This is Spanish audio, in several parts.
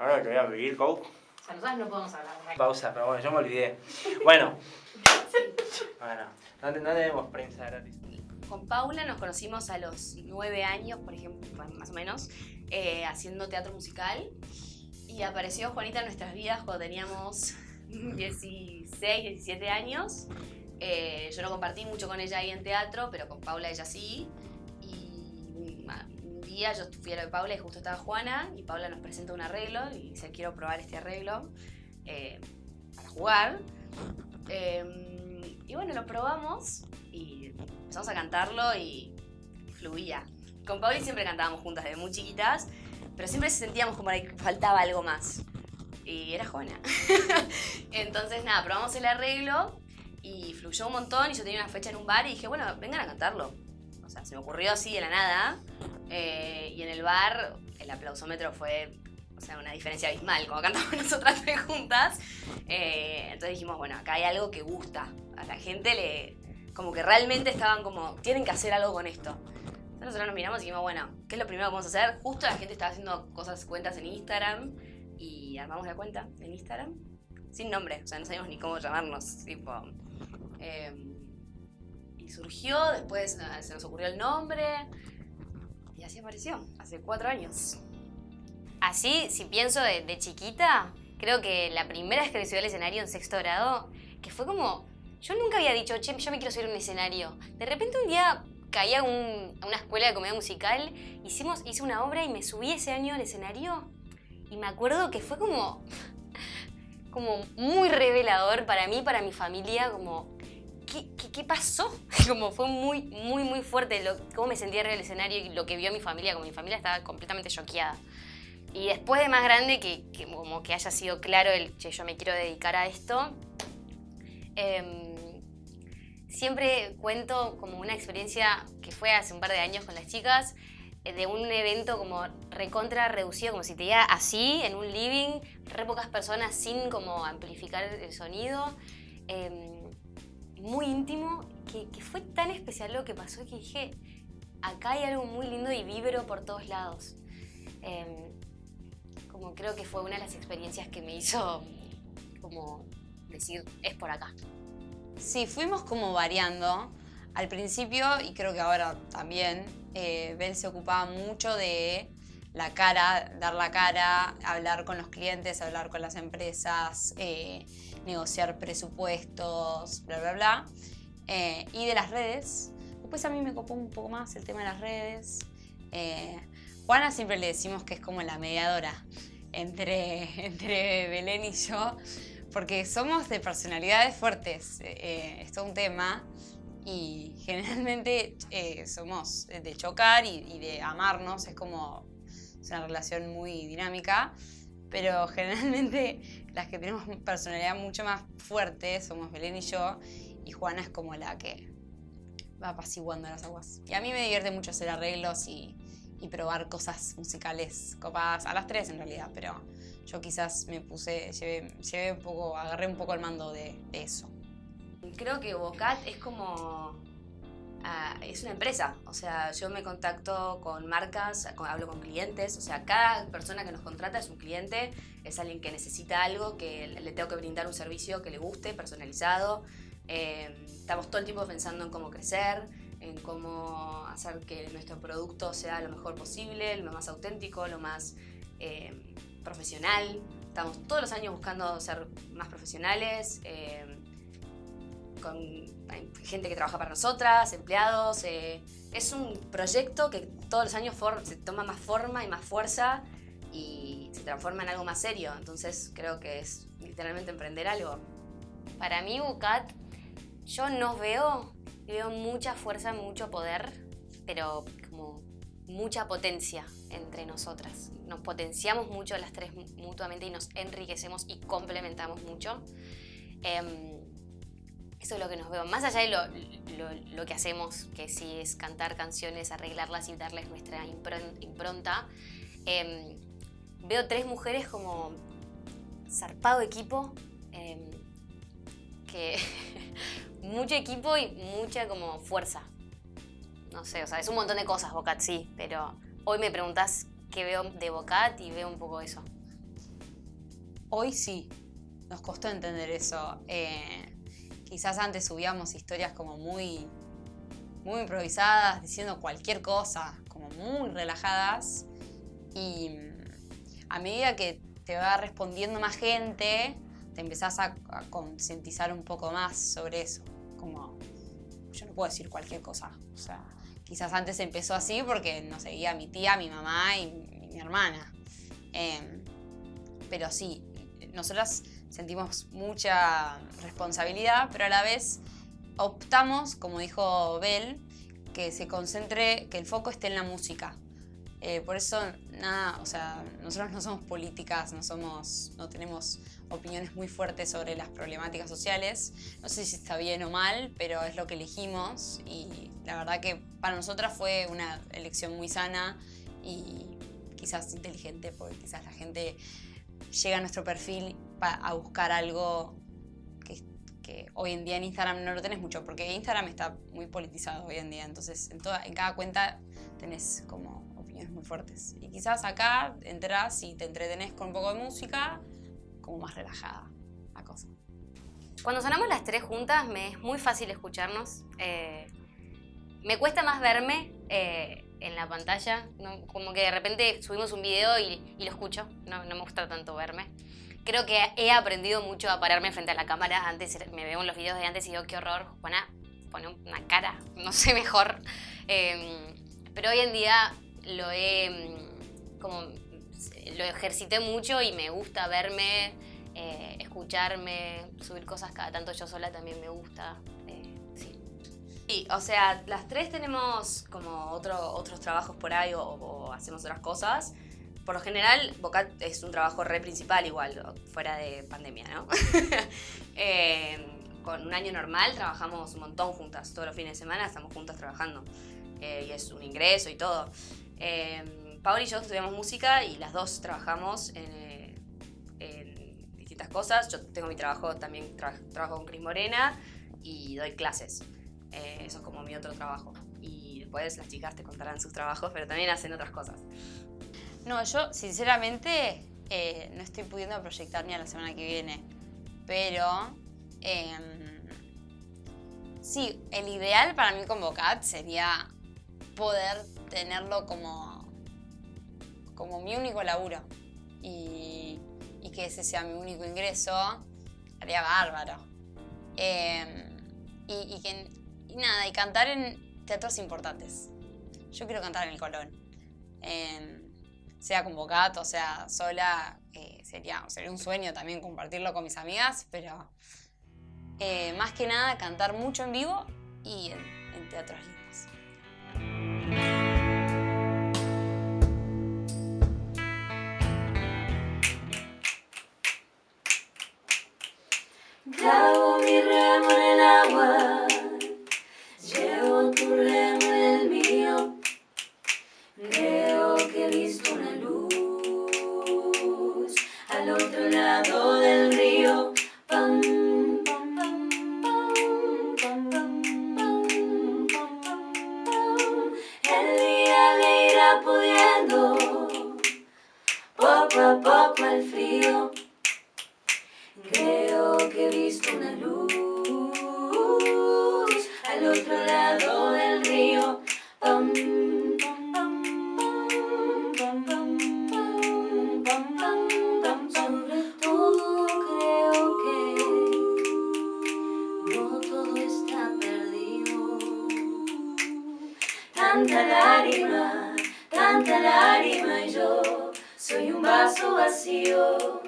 Ahora que voy a vivir, coach. O sea, nosotros no podemos hablar. Pausa, pero bueno, yo me olvidé. Bueno. Bueno, no, no tenemos prensa gratis. Con Paula nos conocimos a los nueve años, por ejemplo, más o menos, eh, haciendo teatro musical. Y apareció Juanita en nuestras vidas cuando teníamos 16, 17 años. Eh, yo no compartí mucho con ella ahí en teatro, pero con Paula ella sí. Día yo fui a lo de Paula y justo estaba Juana y Paula nos presenta un arreglo y dice quiero probar este arreglo eh, para jugar. Eh, y bueno, lo probamos y empezamos a cantarlo y fluía. Con Pauli siempre cantábamos juntas desde muy chiquitas, pero siempre sentíamos como que faltaba algo más. Y era Juana. Entonces, nada, probamos el arreglo y fluyó un montón y yo tenía una fecha en un bar y dije, bueno, vengan a cantarlo. O sea, se me ocurrió así de la nada. El bar el aplausómetro fue, una diferencia abismal, como cantamos nosotras tres juntas. Eh, entonces dijimos, bueno, acá hay algo que gusta. A la gente le... Como que realmente estaban como, tienen que hacer algo con esto. Entonces nosotros nos miramos y dijimos, bueno, ¿qué es lo primero que vamos a hacer? Justo la gente estaba haciendo cosas, cuentas en Instagram y armamos la cuenta en Instagram. Sin nombre, o sea, no sabíamos ni cómo llamarnos, tipo... eh, y surgió, después eh, se nos ocurrió el nombre y así apareció, hace cuatro años. Así, si pienso de, chiquita, creo que la primera vez que me subí al escenario en sexto grado, que fue como, yo nunca había dicho, che, yo me quiero subir a un escenario. De repente un día caí a una escuela de comedia musical, hicimos, hice una obra y me subí ese año al escenario y me acuerdo que fue como, como muy revelador para mí, para mi familia, como, ¿qué, pasó? Como fue muy, muy, muy fuerte lo, cómo me sentía arriba del escenario y lo que vio mi familia, como mi familia estaba completamente choqueada. Y después de más grande, que, como que haya sido claro el que yo me quiero dedicar a esto, em, siempre cuento como una experiencia que fue hace un par de años con las chicas, eh, de un evento como recontra reducido, como si te diera así, en un living, re pocas personas sin como amplificar el sonido, em, muy íntimo, que, fue tan especial lo que pasó que dije, acá hay algo muy lindo y vibro por todos lados. Em, como creo que fue una de las experiencias que me hizo como decir, es por acá. Sí, fuimos como variando. Al principio, y creo que ahora también, eh, Ben se ocupaba mucho de la cara, dar la cara, hablar con los clientes, hablar con las empresas, eh, negociar presupuestos, bla, bla, bla. Eh, y de las redes. Después a mí me copó un poco más el tema de las redes. Eh, Juana siempre le decimos que es como la mediadora entre, entre Belén y yo, porque somos de personalidades fuertes, eh, es todo un tema, y generalmente eh, somos de chocar y, y de amarnos, es como es una relación muy dinámica, pero generalmente las que tenemos personalidad mucho más fuerte somos Belén y yo, y Juana es como la que va apaciguando las aguas. Y a mí me divierte mucho hacer arreglos y, y probar cosas musicales copadas, a las tres en realidad, pero yo quizás me puse, llevé, llevé un poco, agarré un poco el mando de, de eso. Creo que Bocat es como... ah, es una empresa, o sea, yo me contacto con marcas, con- hablo con clientes, o sea, cada persona que nos contrata es un cliente, es alguien que necesita algo, que le tengo que brindar un servicio que le guste, personalizado. Eh, estamos todo el tiempo pensando en cómo crecer, en cómo hacer que nuestro producto sea lo mejor posible, lo más auténtico, lo más eh, profesional. Estamos todos los años buscando ser más profesionales. eh, con gente que trabaja para nosotras, empleados. eh, es un proyecto que todos los años se toma más forma y más fuerza y se transforma en algo más serio. Entonces creo que es literalmente emprender algo. Para mí, Bucat, yo nos veo veo mucha fuerza, mucho poder, pero como mucha potencia entre nosotras. Nos potenciamos mucho las tres mu- mutuamente y nos enriquecemos y complementamos mucho. Em, eso es lo que nos veo. Más allá de lo, lo- que hacemos, que sí es cantar canciones, arreglarlas y darles nuestra impron- impronta, em, veo tres mujeres como zarpado equipo, em, que mucho equipo y mucha como fuerza. No sé, o sea, es un montón de cosas Bocat, sí, pero hoy me preguntás qué veo de Bocat y veo un poco eso. Hoy sí, nos costó entender eso. Eh, quizás antes subíamos historias como muy, muy improvisadas, diciendo cualquier cosa, como muy relajadas. Y a medida que te va respondiendo más gente, te empezás a, concientizar un poco más sobre eso. Como, yo no puedo decir cualquier cosa. O sea, quizás antes empezó así porque nos seguía mi tía, mi mamá y mi, mi hermana. Em, pero sí, nosotras sentimos mucha responsabilidad, pero a la vez optamos, como dijo Bel, que se concentre, que el foco esté en la música. Eh, por eso, nada, o sea, nosotros no somos políticas, no, somos, no tenemos opiniones muy fuertes sobre las problemáticas sociales. No sé si está bien o mal, pero es lo que elegimos y la verdad que para nosotras fue una elección muy sana y quizás inteligente, porque quizás la gente llega a nuestro perfil a buscar algo que, hoy en día en Instagram no lo tenés mucho, porque Instagram está muy politizado hoy en día, entonces en, toda, en cada cuenta tenés como opiniones muy fuertes. Y quizás acá entras y te entretenés con un poco de música, como más relajada la cosa. Cuando sonamos las tres juntas me es muy fácil escucharnos. Eh, me cuesta más verme eh, en la pantalla, como que de repente subimos un video y, y lo escucho, no, me gusta tanto verme. Creo que he aprendido mucho a pararme frente a la cámara. Antes me veo en los videos de antes y digo, qué horror, Juana pone una cara, no sé mejor. Eh, pero hoy en día lo he como lo ejercité mucho y me gusta verme, eh, escucharme, subir cosas cada tanto yo sola también me gusta. Sí. O sea, las tres tenemos como otro, otros trabajos por ahí o, o, hacemos otras cosas. Por lo general, Bocat es un trabajo re principal igual, fuera de pandemia, ¿no? eh, con un año normal trabajamos un montón juntas, todos los fines de semana estamos juntas trabajando. Eh, y es un ingreso y todo. Eh, Paola y yo estudiamos música y las dos trabajamos en, en distintas cosas. Yo tengo mi trabajo, también tra trabajo con Cris Morena y doy clases. Eh, eso es como mi otro trabajo. Y después las chicas te contarán sus trabajos, pero también hacen otras cosas. No, yo sinceramente eh, no estoy pudiendo proyectar ni a la semana que viene. Pero eh, sí, el ideal para mí con Bocat sería poder tenerlo como, como mi único laburo y, que ese sea mi único ingreso, haría bárbaro. Eh, y, y, que, y nada, y cantar en teatros importantes. Yo quiero cantar en el Colón. Eh, sea con Bocat o sea sola, eh, sería, sería un sueño también compartirlo con mis amigas, pero eh, más que nada cantar mucho en vivo y en, teatros lindos. Mi al otro lado del río. Pam, pam, pam, El día le irá pudiendo, poco a poco el frío. Creo que he visto una luz. Tanta lágrima, tanta lágrima y yo soy un vaso vacío.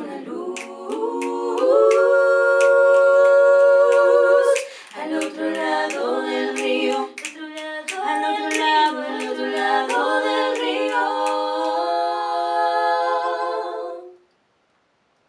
Hallelujah.